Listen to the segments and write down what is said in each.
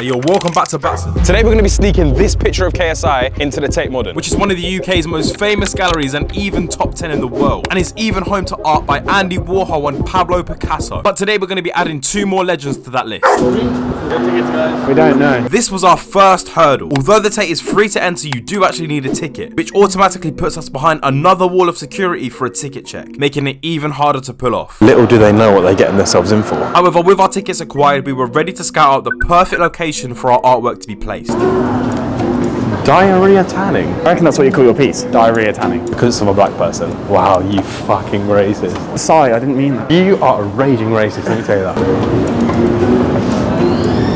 Yo, welcome back to Batson. Today we're going to be sneaking this picture of KSI into the Tate Modern. Which is one of the UK's most famous galleries and even top 10 in the world. And it's even home to art by Andy Warhol and Pablo Picasso. But today we're going to be adding two more legends to that list. We don't know. This was our first hurdle. Although the Tate is free to enter, you do actually need a ticket, which automatically puts us behind another wall of security for a ticket check, making it even harder to pull off. Little do they know what they're getting themselves in for. However, with our tickets acquired, we were ready to scout out the perfect location for our artwork to be placed. Diarrhea tanning. I reckon that's what you call your piece. Diarrhea tanning. Because it's from a black person. Wow, you fucking racist. Sorry, I didn't mean that. You are a raging racist, let me tell you that.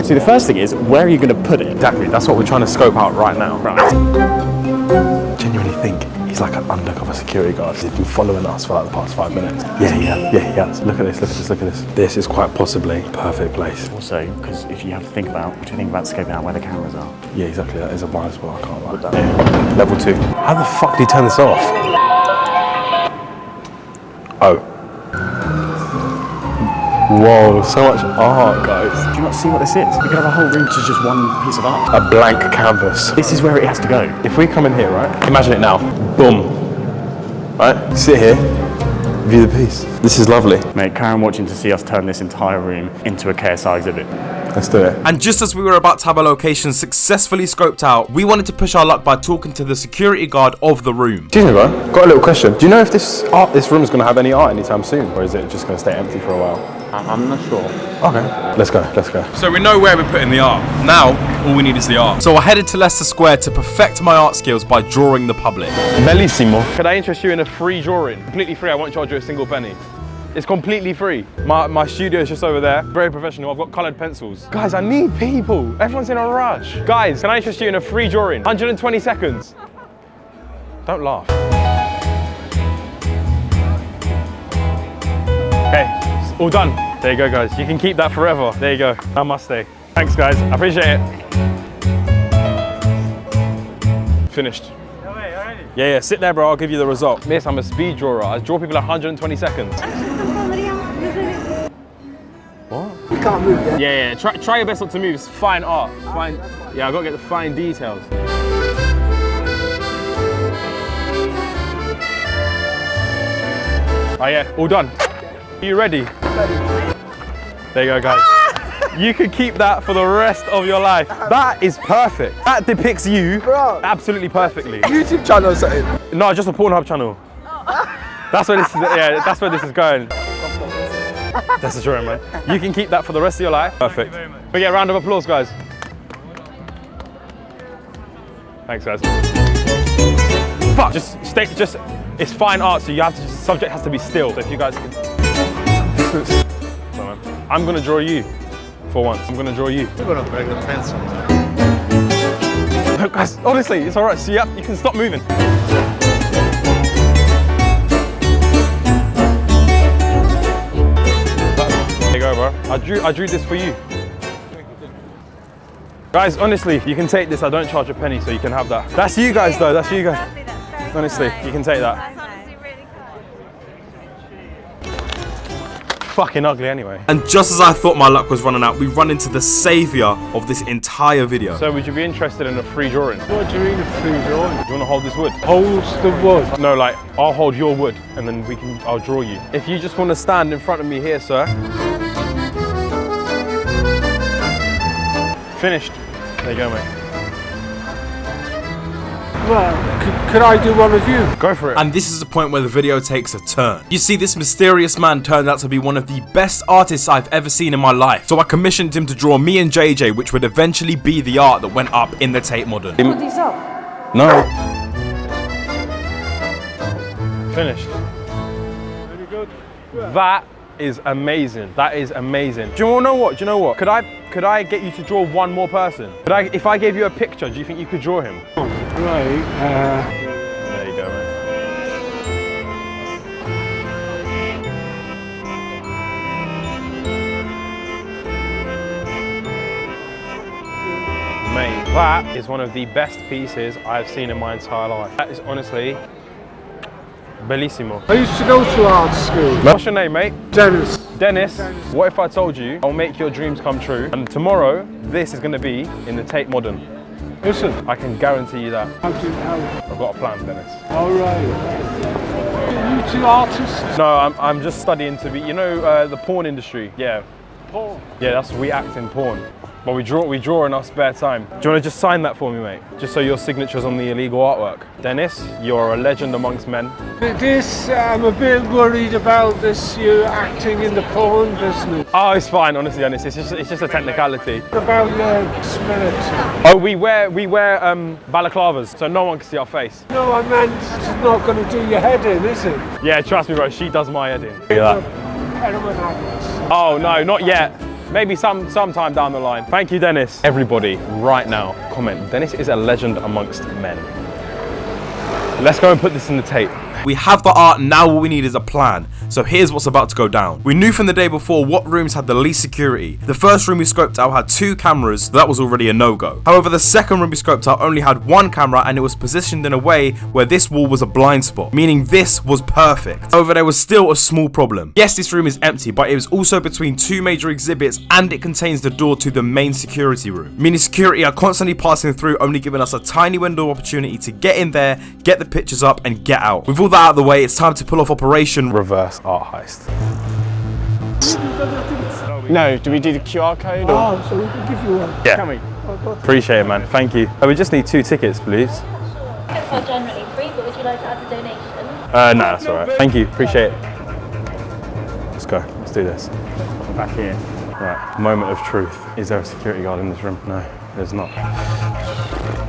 See, the first thing is, where are you going to put it? Exactly, that's what we're trying to scope out right now. Right. Genuinely think he's like an undercover security guard. He's been following us for like the past five minutes. Yeah, yeah, yeah, he has. Look at this, look at this, look at this. This is quite possibly perfect place. Also, because if you have to think about, what do you think about scoping out where the cameras are? Yeah, exactly, that is a blind spot, I can't lie. Yeah. Level two. How the fuck do you turn this off? Oh. Whoa, so much art, guys. Do you not see what this is? We could have a whole room which is just one piece of art. A blank canvas. This is where it has to go. If we come in here, right? Imagine it now. Boom. Right? Sit here. View the piece. This is lovely. Mate, Karen watching to see us turn this entire room into a KSI exhibit. Let's do it. And just as we were about to have a location successfully scoped out, we wanted to push our luck by talking to the security guard of the room. Excuse me, bro. Got a little question. Do you know if this art, this room is going to have any art anytime soon, or is it just going to stay empty for a while? I'm not sure. Okay. Let's go. Let's go. So we know where we're putting the art. Now, all we need is the art. So I headed to Leicester Square to perfect my art skills by drawing the public. Bellissimo. Could I interest you in a free drawing? Completely free, I won't charge you a single penny. It's completely free. My, my studio is just over there. Very professional. I've got colored pencils. Guys, I need people. Everyone's in a rush. Guys, can I interest you in a free drawing? 120 seconds. Don't laugh. Okay, it's all done. There you go, guys. You can keep that forever. There you go. Namaste. Thanks, guys. I appreciate it. Finished. Yeah, yeah, sit there, bro. I'll give you the result. Miss, I'm a speed drawer. I draw people 120 seconds. what? You can't move yet. Yeah, yeah. Try, try your best not to move. It's fine art. Fine. Yeah, I gotta get the fine details. Oh yeah, all done. Are you ready? There you go, guys. Ah! You could keep that for the rest of your life. Um, that is perfect. That depicts you Bro. absolutely perfectly. YouTube channel or something. No, just a Pornhub channel. Oh. That's where this is. Yeah, that's where this is going. That's a drawing, man. You can keep that for the rest of your life. Perfect. We get a round of applause, guys. Thanks, guys. Fuck. Just stay. Just. It's fine art, so you have to. Just, subject has to be still. So if you guys can. Sorry, man. I'm gonna draw you. For once, I'm gonna draw you. You're gonna break the pencil. No, guys, honestly, it's all right. See, So yeah, you can stop moving. There you go, bro. I drew, I drew this for you. Guys, honestly, you can take this. I don't charge a penny, so you can have that. That's you guys, though. That's you guys. Honestly, you can take that. Fucking ugly, anyway. And just as I thought my luck was running out, we run into the savior of this entire video. So, would you be interested in a free drawing? Do What do you mean a free drawing? Do you want to hold this wood? Holds the wood. No, like I'll hold your wood, and then we can. I'll draw you. If you just want to stand in front of me here, sir. Finished. There you go, mate. Well, c- could I do one with you? Go for it. And this is the point where the video takes a turn. You see, this mysterious man turned out to be one of the best artists I've ever seen in my life. So I commissioned him to draw me and JJ, which would eventually be the art that went up in the Tate Modern. Put these up. No. Finished. Very good. That is amazing. That is amazing. Do you know what? Do you know what? Could I could I get you to draw one more person? Could I if I gave you a picture, do you think you could draw him? Right, uh, There you go, man. Mate, that is one of the best pieces I've seen in my entire life. That is honestly bellissimo. I used to go to art school. What's your name, mate? Dennis. Dennis, what if I told you I'll make your dreams come true and tomorrow this is going to be in the Tate Modern? Listen, I can guarantee you that. how do how? I've got a plan, Dennis. All right. You two artists. No, I'm, I'm just studying to be, you know, uh, the porn industry. Yeah, Porn? yeah, that's we act in porn. But we draw, we draw in our spare time. Do you want to just sign that for me, mate? Just so your signature's on the illegal artwork. Dennis, you're a legend amongst men. This, I'm a bit worried about this, you acting in the porn business. Oh, it's fine, honestly, Dennis. It's just, it's just a technicality. About your spirit. Oh, we wear, we wear um, balaclavas, so no one can see our face. No, I meant it's not going to do your head in, is it? Yeah, trust me, bro. She does my head in. Look at that. Oh no, not yet. Maybe some sometime down the line. Thank you, Dennis. Everybody, right now, comment. Dennis is a legend amongst men. Let's go and put this in the Tate. We have the art, now all we need is a plan. So here's what's about to go down. We knew from the day before what rooms had the least security. The first room we scoped out had two cameras, so that was already a no-go. However, the second room we scoped out only had one camera and it was positioned in a way where this wall was a blind spot, meaning this was perfect. However, there was still a small problem. Yes, this room is empty, but it was also between two major exhibits and it contains the door to the main security room, meaning security are constantly passing through, only giving us a tiny window of opportunity to get in there, get the pictures up and get out. With all that out of the way, it's time to pull off Operation Reverse art heist. No, do we do the QR code or? Oh, so we can give you one. Yeah. Can we? Appreciate it, man. Thank you. Oh, we just need two tickets, please. Tickets are generally free, but would you like to add a donation? Uh, no, that's all right. Thank you. Appreciate it. Let's go. Let's do this. Back here. Right. Moment of truth. Is there a security guard in this room? No, there's not.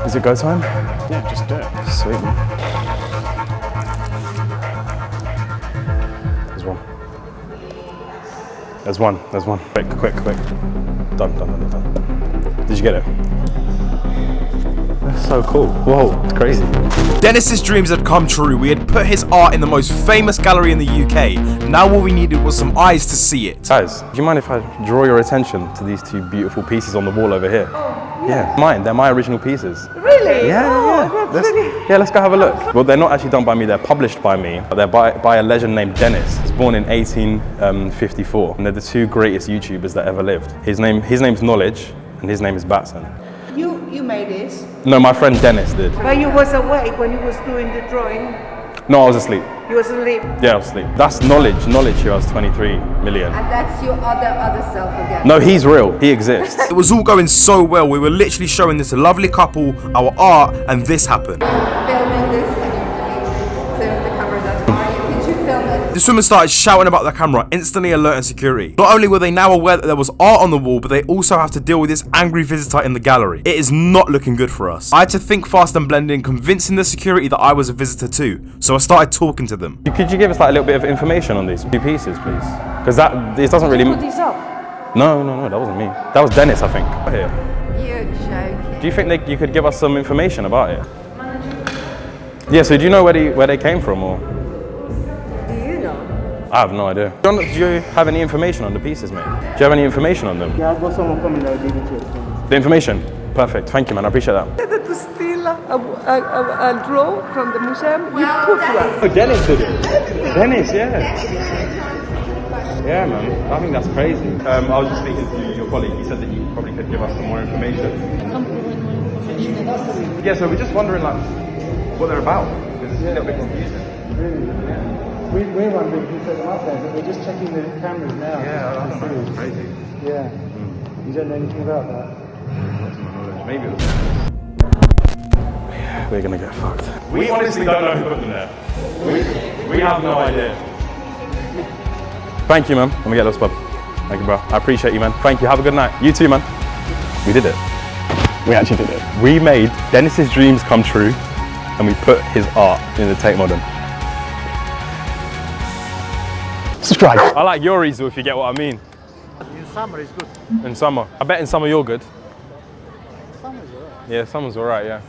Is it go time? Yeah, just do it. Sweet. There's one. There's one. There's one. Quick, quick, quick. Done, done, done, done. Did you get it? That's so cool. Whoa, it's crazy. Dennis's dreams had come true. We had put his art in the most famous gallery in the UK. Now all we needed was some eyes to see it. Guys, do you mind if I draw your attention to these two beautiful pieces on the wall over here? Yeah, mine. They're my original pieces. Really? Yeah, oh, yeah. That's Let's, really... yeah, let's go have a look. Well, they're not actually done by me. They're published by me, but they're by, by a legend named Dennis. He was born in 1854, and they're the two greatest YouTubers that ever lived. His name, his name's Knowledge, and his name is Batson. You, you made this. No, my friend Dennis did. But you was awake when you was doing the drawing. No, I was asleep. You was asleep. Yeah, I was asleep. That's Knowledge. Knowledge who has 23 million. And that's your other, other self again. No, he's real. He exists. It was all going so well. We were literally showing this lovely couple our art, and this happened. Filming this, This woman started shouting about the camera, instantly alerting security. Not only were they now aware that there was art on the wall, but they also have to deal with this angry visitor in the gallery. It is not looking good for us. I had to think fast and blend in, convincing the security that I was a visitor too. So I started talking to them. Could you give us like a little bit of information on these two pieces, please? Because that this doesn't really. Put this up. No, no, no, that wasn't me. That was Dennis, I think. Here. You're joking. Do you think they, you could give us some information about it? Yeah. So do you know where they where they came from, or Do you know? I have no idea. Do you, do you have any information on the pieces, mate? Do you have any information on them? Yeah, I've got someone coming, I'll give it to you. The information. Perfect. Thank you, man. I appreciate that. That to steal a, a, a, a draw from the museum, you put one. Oh, Dennis did it. Dennis, yeah. Yeah, man. I think that's crazy. Um, I was just speaking to your colleague. He said that you probably could give us some more information. Yeah, so we're just wondering, like, what they're about. Because it's a little bit confusing. We, we're wondering who put them up there, but we're just checking the cameras now. Yeah, I just don't know. It's crazy. Yeah. You don't know anything about that? Not to my knowledge. Maybe it was. We're gonna get fucked. We honestly don't know who put them there. We, we have no idea. Thank you, man. Let me get this, bud. Thank you, bro. I appreciate you, man. Thank you. Have a good night. You too, man. We did it. We actually did it. We made Dennis's dreams come true, and we put his art in the Tate Modern. Subscribe. I like your easel if you get what I mean. In summer it's good. In summer. I bet in summer you're good. Summer's alright. Yeah, summer's alright, yeah.